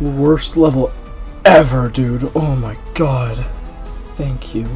Worst level ever, dude. Oh my god. Thank you.